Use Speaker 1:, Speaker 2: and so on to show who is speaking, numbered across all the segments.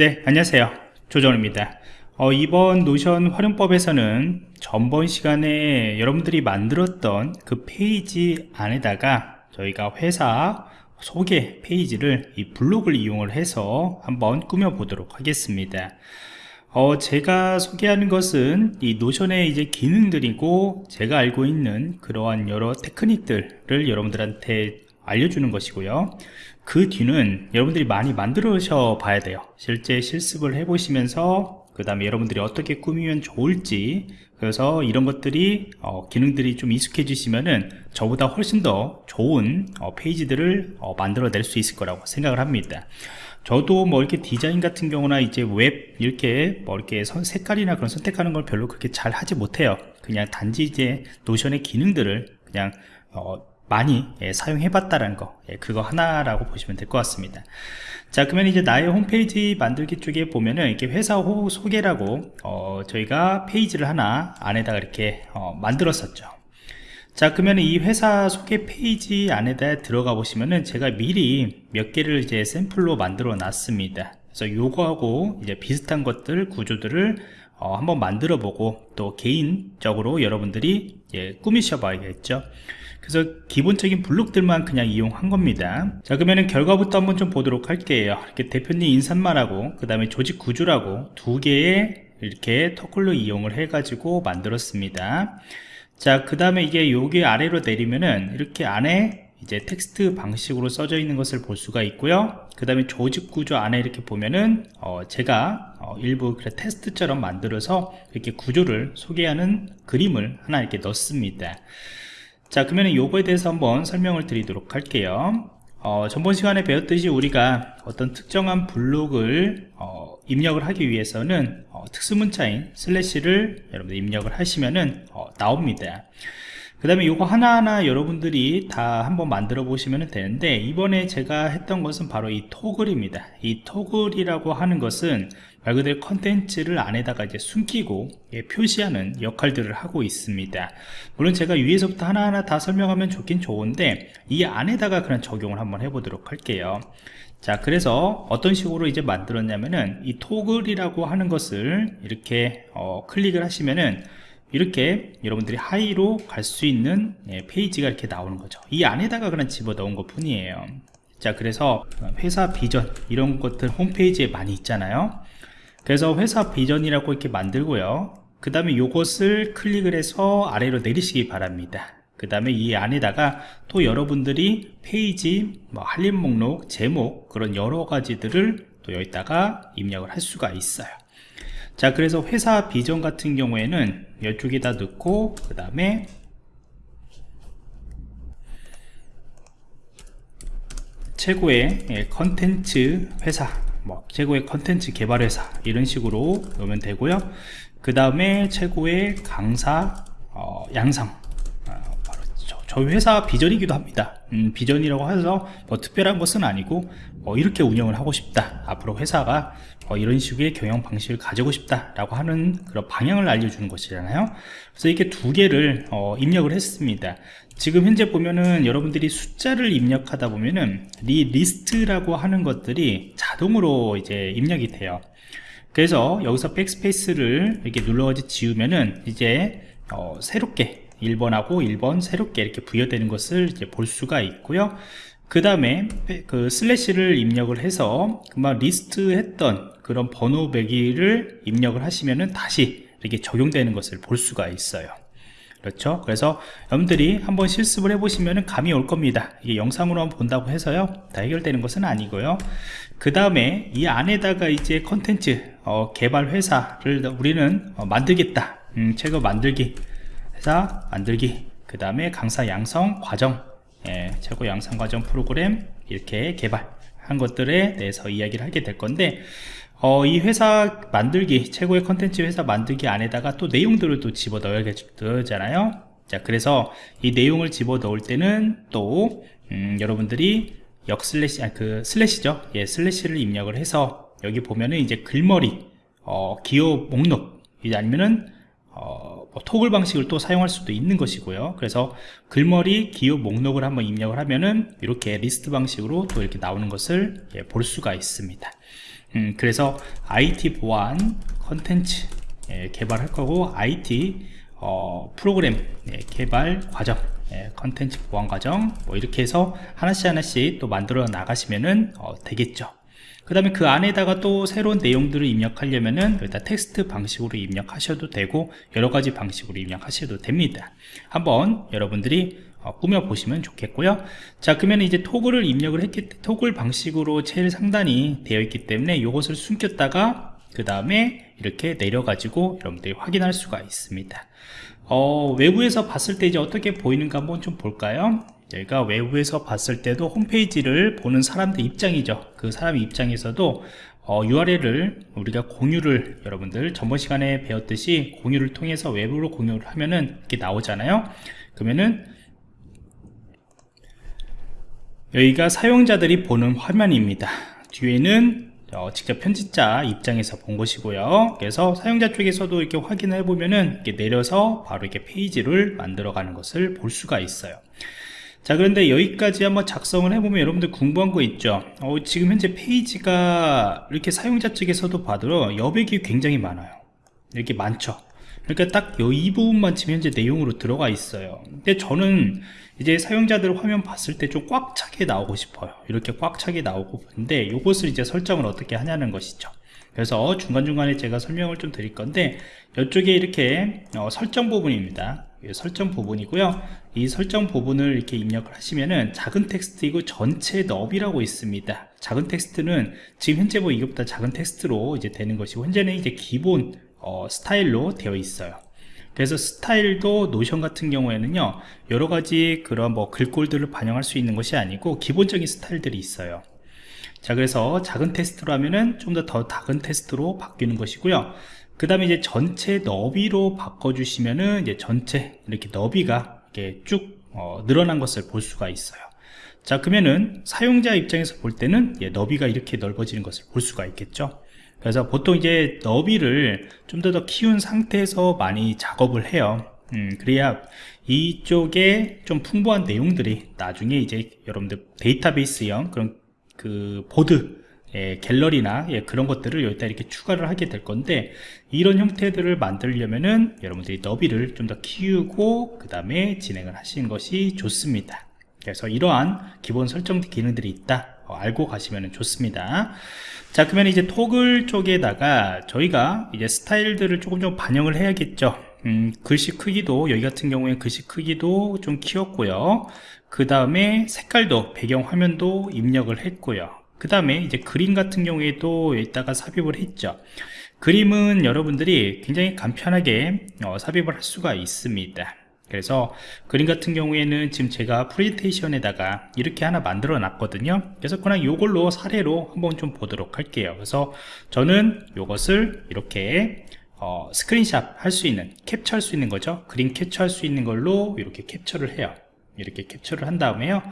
Speaker 1: 네 안녕하세요. 조정입니다. 어, 이번 Notion 활용법에서는 전번 시간에 여러분들이 만들었던 그 페이지 안에다가 저희가 회사 소개 페이지를 이 블록을 이용을 해서 한번 꾸며 보도록 하겠습니다. 어, 제가 소개하는 것은 이 Notion의 이제 기능들이고 제가 알고 있는 그러한 여러 테크닉들을 여러분들한테 알려주는 것이고요 그 뒤는 여러분들이 많이 만드셔 봐야 돼요. 실제 실습을 해 보시면서 그 다음에 여러분들이 어떻게 꾸미면 좋을지 그래서 이런 것들이 어, 기능들이 좀 익숙해지시면은 저보다 훨씬 더 좋은 어, 페이지들을 어, 만들어 낼 수 있을 거라고 생각을 합니다. 저도 뭐 이렇게 디자인 같은 경우나 이제 웹 이렇게 뭐 이렇게 선, 색깔이나 그런 선택하는 걸 별로 그렇게 잘 하지 못해요. 그냥 단지 이제 노션의 기능들을 그냥 어, 많이 예, 사용해 봤다라는 거 예, 그거 하나라고 보시면 될 것 같습니다. 자 그러면 이제 나의 홈페이지 만들기 쪽에 보면은 이렇게 회사 호 소개라고 어, 저희가 페이지를 하나 안에다가 이렇게 어, 만들었었죠. 자 그러면 이 회사 소개 페이지 안에다 들어가 보시면은 제가 미리 몇 개를 이제 샘플로 만들어 놨습니다. 그래서 요거하고 이제 비슷한 것들 구조들을 어, 한번 만들어 보고 또 개인적으로 여러분들이 예, 꾸미셔 봐야겠죠 그래서 기본적인 블록들만 그냥 이용한 겁니다. 자 그러면 결과부터 한번 좀 보도록 할게요. 이렇게 대표님 인사말하고 그 다음에 조직 구조라고 두 개의 이렇게 터클로 이용을 해 가지고 만들었습니다. 자그 다음에 이게 여기 아래로 내리면은 이렇게 안에 이제 텍스트 방식으로 써져 있는 것을 볼 수가 있고요. 그 다음에 조직 구조 안에 이렇게 보면은 어 제가 어 일부 테스트처럼 만들어서 이렇게 구조를 소개하는 그림을 하나 이렇게 넣습니다 자 그러면 요거에 대해서 한번 설명을 드리도록 할게요. 어, 전번 시간에 배웠듯이 우리가 어떤 특정한 블록을 어, 입력을 하기 위해서는 어, 특수문자인 슬래시를 여러분들 입력을 하시면은 어, 나옵니다. 그 다음에 이거 하나하나 여러분들이 다 한번 만들어 보시면 되는데 이번에 제가 했던 것은 바로 이 토글입니다. 이 토글이라고 하는 것은 말 그대로 컨텐츠를 안에다가 이제 숨기고 예, 표시하는 역할들을 하고 있습니다. 물론 제가 위에서부터 하나하나 다 설명하면 좋긴 좋은데 이 안에다가 그런 적용을 한번 해보도록 할게요. 자 그래서 어떤 식으로 이제 만들었냐면은 이 토글이라고 하는 것을 이렇게 어, 클릭을 하시면은 이렇게 여러분들이 하이로 갈 수 있는 예, 페이지가 이렇게 나오는 거죠. 이 안에다가 그냥 집어넣은 것 뿐이에요. 자 그래서 회사 비전 이런 것들 홈페이지에 많이 있잖아요 그래서 회사 비전이라고 이렇게 만들고요. 그 다음에 이것을 클릭을 해서 아래로 내리시기 바랍니다. 그 다음에 이 안에다가 또 여러분들이 페이지, 뭐 할인 목록, 제목 그런 여러 가지들을 또 여기다가 입력을 할 수가 있어요. 자 그래서 회사 비전 같은 경우에는 이쪽에다 넣고 그 다음에 최고의 예, 컨텐츠 회사 뭐 최고의 컨텐츠 개발 회사 이런 식으로 넣으면 되고요. 그 다음에 최고의 강사 어, 양성. 저희 회사 비전이기도 합니다 음, 비전이라고 해서 뭐 특별한 것은 아니고 뭐 이렇게 운영을 하고 싶다. 앞으로 회사가 뭐 이런 식의 경영 방식을 가지고 싶다 라고 하는 그런 방향을 알려주는 것이잖아요. 그래서 이렇게 두 개를 어, 입력을 했습니다. 지금 현재 보면은 여러분들이 숫자를 입력하다 보면은 리 리스트라고 하는 것들이 자동으로 이제 입력이 돼요. 그래서 여기서 백스페이스를 이렇게 눌러가지고 지우면은 이제 어, 새롭게 1번하고 1번 새롭게 이렇게 부여되는 것을 이제 볼 수가 있고요. 그 다음에 그 슬래시를 입력을 해서 그만 리스트 했던 그런 번호 매기기를 입력을 하시면은 다시 이렇게 적용되는 것을 볼 수가 있어요. 그렇죠? 그래서 여러분들이 한번 실습을 해보시면 감이 올 겁니다. 이게 영상으로 한번 본다고 해서요. 다 해결되는 것은 아니고요. 그 다음에 이 안에다가 이제 컨텐츠 어, 개발 회사를 우리는 어, 만들겠다. 음, 최고 만들기 회사 만들기. 그 다음에 강사 양성 과정. 예, 최고 양성 과정 프로그램 이렇게 개발한 것들에 대해서 이야기를 하게 될 건데 어, 이 회사 만들기 최고의 컨텐츠 회사 만들기 안에다가 또 내용들을 또 집어 넣어야 되잖아요. 자 그래서 이 내용을 집어 넣을 때는 또 음, 여러분들이 역 슬래시 아, 그 슬래시죠? 예 슬래시를 입력을 해서 여기 보면은 이제 글머리 어, 기호 목록 아니면은 어, 뭐 토글 방식을 또 사용할 수도 있는 것이고요. 그래서 글머리 기호 목록을 한번 입력을 하면은 이렇게 리스트 방식으로 또 이렇게 나오는 것을 예, 볼 수가 있습니다. 음, 그래서 IT 보안 컨텐츠 예, 개발할 거고 IT 어, 프로그램 예, 개발 과정 예, 컨텐츠 보안 과정 뭐 이렇게 해서 하나씩 하나씩 또 만들어 나가시면은 어, 되겠죠 그 다음에 그 안에다가 또 새로운 내용들을 입력하려면은 일단 텍스트 방식으로 입력하셔도 되고 여러가지 방식으로 입력하셔도 됩니다. 한번 여러분들이 어, 꾸며 보시면 좋겠고요. 자 그러면 이제 토글을 입력을 했기 토글 방식으로 제일 상단이 되어 있기 때문에 이것을 숨겼다가 그 다음에 이렇게 내려 가지고 여러분들이 확인할 수가 있습니다. 어, 외부에서 봤을 때 이제 어떻게 보이는가 한번 좀 볼까요 저희가 외부에서 봤을 때도 홈페이지를 보는 사람들 입장이죠. 그 사람 입장에서도 어, URL을 우리가 공유를 여러분들 전번 시간에 배웠듯이 공유를 통해서 외부로 공유를 하면은 이렇게 나오잖아요. 그러면은 여기가 사용자들이 보는 화면입니다. 뒤에는 어, 직접 편집자 입장에서 본 것이고요. 그래서 사용자 쪽에서도 이렇게 확인해 보면은 이렇게 내려서 바로 이렇게 페이지를 만들어 가는 것을 볼 수가 있어요 자 그런데 여기까지 한번 작성을 해보면 여러분들 궁금한 거 있죠? 어, 지금 현재 페이지가 이렇게 사용자 측에서도 봐도 여백이 굉장히 많아요. 이렇게 많죠? 그러니까 딱 이 부분만 지금 현재 내용으로 들어가 있어요. 근데 저는 이제 사용자들 화면 봤을 때 좀 꽉 차게 나오고 싶어요. 이렇게 꽉 차게 나오고 근데 이것을 이제 설정을 어떻게 하냐는 것이죠. 그래서 중간중간에 제가 설명을 좀 드릴 건데 이쪽에 이렇게 어, 설정 부분입니다. 설정 부분이고요 이 설정 부분을 이렇게 입력을 하시면은 작은 텍스트 있고 전체 너비라고 있습니다. 작은 텍스트는 지금 현재 뭐 이것보다 작은 텍스트로 이제 되는 것이고 현재는 이제 기본 어, 스타일로 되어 있어요. 그래서 스타일도 노션 같은 경우에는요 여러가지 그런 뭐 글꼴들을 반영할 수 있는 것이 아니고 기본적인 스타일들이 있어요. 자 그래서 작은 텍스트로 하면은 좀 더 더 작은 텍스트로 바뀌는 것이고요. 그 다음에 이제 전체 너비로 바꿔주시면은 이제 전체 이렇게 너비가 이렇게 쭉 어, 늘어난 것을 볼 수가 있어요. 자 그러면은 사용자 입장에서 볼 때는 예, 너비가 이렇게 넓어지는 것을 볼 수가 있겠죠. 그래서 보통 이제 너비를 좀 더 더 키운 상태에서 많이 작업을 해요. 음, 그래야 이쪽에 좀 풍부한 내용들이 나중에 이제 여러분들 데이터베이스형 그런 그 보드 예, 갤러리나 예, 그런 것들을 여기다 이렇게 추가를 하게 될 건데 이런 형태들을 만들려면은 여러분들이 너비를 좀 더 키우고 그 다음에 진행을 하시는 것이 좋습니다. 그래서 이러한 기본 설정 기능들이 있다. 어, 알고 가시면 좋습니다. 자 그러면 이제 토글 쪽에다가 저희가 이제 스타일들을 조금 좀 반영을 해야겠죠. 음, 글씨 크기도 여기 같은 경우에 글씨 크기도 좀 키웠고요. 그 다음에 색깔도 배경 화면도 입력을 했고요 그 다음에 이제 그림 같은 경우에도 여기다가 삽입을 했죠. 그림은 여러분들이 굉장히 간편하게 어, 삽입을 할 수가 있습니다. 그래서 그림 같은 경우에는 지금 제가 프레젠테이션에다가 이렇게 하나 만들어 놨거든요. 그래서 그냥 이걸로 사례로 한번 좀 보도록 할게요. 그래서 저는 이것을 이렇게 어, 스크린샷 할수 있는 캡처할 수 있는 거죠. 그림 캡처할 수 있는 걸로 이렇게 캡처를 해요 이렇게 캡처를 한 다음에요.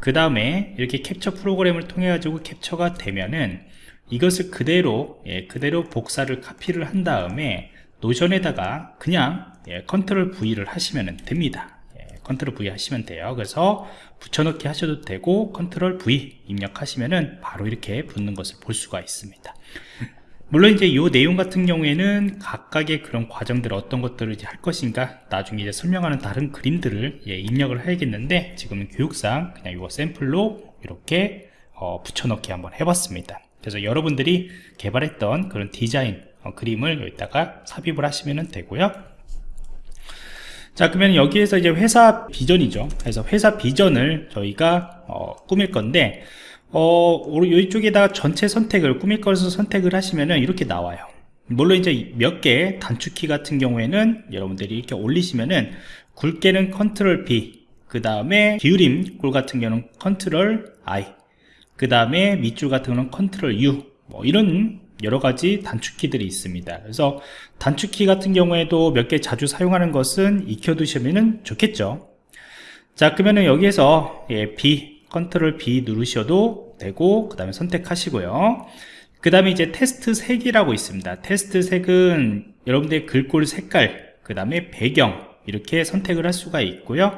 Speaker 1: 그 다음에 이렇게 캡처 프로그램을 통해 가지고 캡처가 되면은 이것을 그대로 예, 그대로 복사를 카피를 한 다음에 노션에다가 그냥 예, 컨트롤 V를 하시면 됩니다. 예, 컨트롤 V 하시면 돼요. 그래서 붙여넣기 하셔도 되고 컨트롤 V 입력하시면은 바로 이렇게 붙는 것을 볼 수가 있습니다 물론 이제 이 내용 같은 경우에는 각각의 그런 과정들 어떤 것들을 이제 할 것인가 나중에 이제 설명하는 다른 그림들을 예, 입력을 해야겠는데 지금은 교육상 그냥 이거 샘플로 이렇게 어, 붙여넣기 한번 해봤습니다. 그래서 여러분들이 개발했던 그런 디자인 어, 그림을 여기다가 삽입을 하시면 되고요. 자 그러면 여기에서 이제 회사 비전이죠. 그래서 회사 비전을 저희가 어, 꾸밀 건데 어, 이쪽에다가 전체 선택을 꾸밀 것을 선택을 하시면은 이렇게 나와요. 물론 이제 몇 개 단축키 같은 경우에는 여러분들이 이렇게 올리시면은 굵게는 컨트롤 B 그 다음에 기울임 꼴 같은 경우는 컨트롤 I 그 다음에 밑줄 같은 경우는 컨트롤 U 뭐 이런 여러가지 단축키들이 있습니다. 그래서 단축키 같은 경우에도 몇 개 자주 사용하는 것은 익혀 두시면 좋겠죠. 자 그러면은 여기에서 예, B 컨트롤 B 누르셔도 되고 그 다음에 선택하시고요. 그 다음에 이제 텍스트 색이라고 있습니다. 텍스트 색은 여러분들의 글꼴 색깔 그 다음에 배경 이렇게 선택을 할 수가 있고요.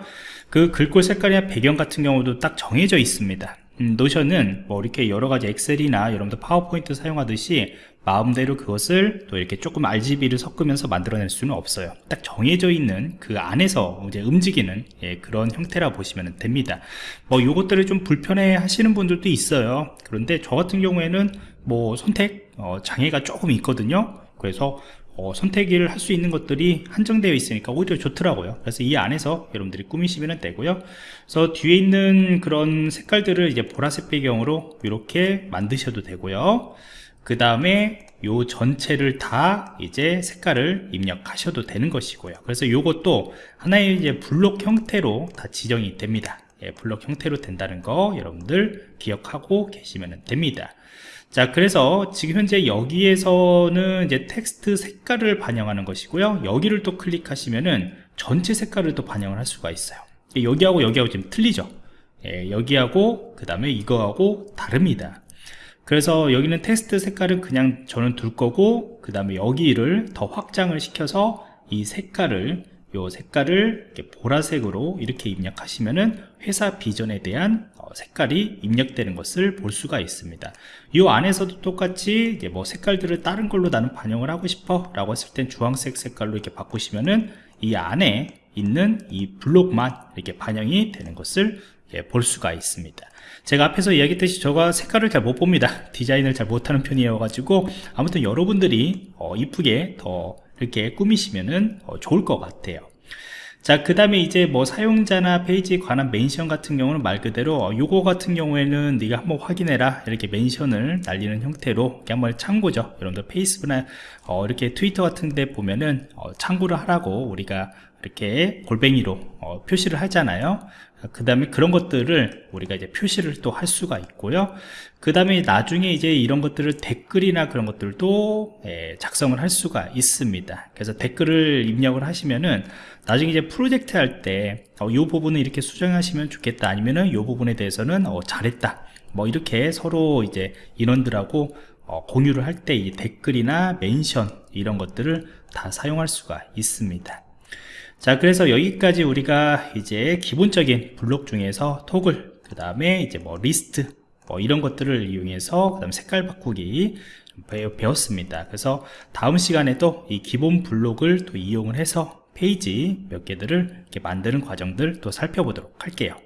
Speaker 1: 그 글꼴 색깔이나 배경 같은 경우도 딱 정해져 있습니다 음, 노션은 뭐 이렇게 여러가지 엑셀이나 여러분들 파워포인트 사용하듯이 마음대로 그것을 또 이렇게 조금 RGB를 섞으면서 만들어낼 수는 없어요. 딱 정해져 있는 그 안에서 이제 움직이는 예, 그런 형태라 보시면 됩니다. 뭐 요것들을 좀 불편해 하시는 분들도 있어요. 그런데 저 같은 경우에는 뭐 선택 어, 장애가 조금 있거든요. 그래서 어, 선택을 할 수 있는 것들이 한정되어 있으니까 오히려 좋더라고요. 그래서 이 안에서 여러분들이 꾸미시면 되고요. 그래서 뒤에 있는 그런 색깔들을 이제 보라색 배경으로 이렇게 만드셔도 되고요. 그 다음에 요 전체를 다 이제 색깔을 입력하셔도 되는 것이고요. 그래서 요것도 하나의 이제 블록 형태로 다 지정이 됩니다 예, 블록 형태로 된다는 거 여러분들 기억하고 계시면 됩니다. 자 그래서 지금 현재 여기에서는 이제 텍스트 색깔을 반영하는 것이고요. 여기를 또 클릭하시면은 전체 색깔을 또 반영을 할 수가 있어요. 여기하고 여기하고 지금 틀리죠? 예, 여기하고 그 다음에 이거하고 다릅니다. 그래서 여기는 텍스트 색깔은 그냥 저는 둘 거고 그 다음에 여기를 더 확장을 시켜서 이 색깔을 요 색깔을 이렇게 보라색으로 이렇게 입력하시면은 회사 비전에 대한 어, 색깔이 입력되는 것을 볼 수가 있습니다. 이 안에서도 똑같이 뭐 색깔들을 다른 걸로 나는 반영을 하고 싶어 라고 했을 땐 주황색 색깔로 이렇게 바꾸시면은 이 안에 있는 이 블록만 이렇게 반영이 되는 것을 예, 볼 수가 있습니다. 제가 앞에서 이야기했듯이 저가 색깔을 잘 못 봅니다. 디자인을 잘 못하는 편이어 가지고 아무튼 여러분들이 어, 이쁘게 더 이렇게 꾸미시면은 어, 좋을 것 같아요. 자 그 다음에 이제 뭐 사용자나 페이지에 관한 멘션 같은 경우는 말 그대로 어, 요거 같은 경우에는 네가 한번 확인해라. 이렇게 멘션을 날리는 형태로 이렇게 한번 참고죠. 여러분들 페이스북이나 어, 이렇게 트위터 같은 데 보면은 어, 참고를 하라고 우리가 이렇게 골뱅이로 어, 표시를 하잖아요 그 다음에 그런 것들을 우리가 이제 표시를 또 할 수가 있고요. 그 다음에 나중에 이제 이런 것들을 댓글이나 그런 것들도 예, 작성을 할 수가 있습니다. 그래서 댓글을 입력을 하시면은 나중에 이제 프로젝트 할 때이 어, 부분을 이렇게 수정하시면 좋겠다 아니면은 이 부분에 대해서는 어, 잘했다. 뭐 이렇게 서로 이제 인원들하고 어, 공유를 할 때 이 댓글이나 멘션 이런 것들을 다 사용할 수가 있습니다 자 그래서 여기까지 우리가 이제 기본적인 블록 중에서 토글 그 다음에 이제 뭐 리스트 뭐 이런 것들을 이용해서 그 다음 색깔 바꾸기 배웠습니다. 그래서 다음 시간에도 이 기본 블록을 또 이용을 해서 페이지 몇 개들을 이렇게 만드는 과정들 또 살펴보도록 할게요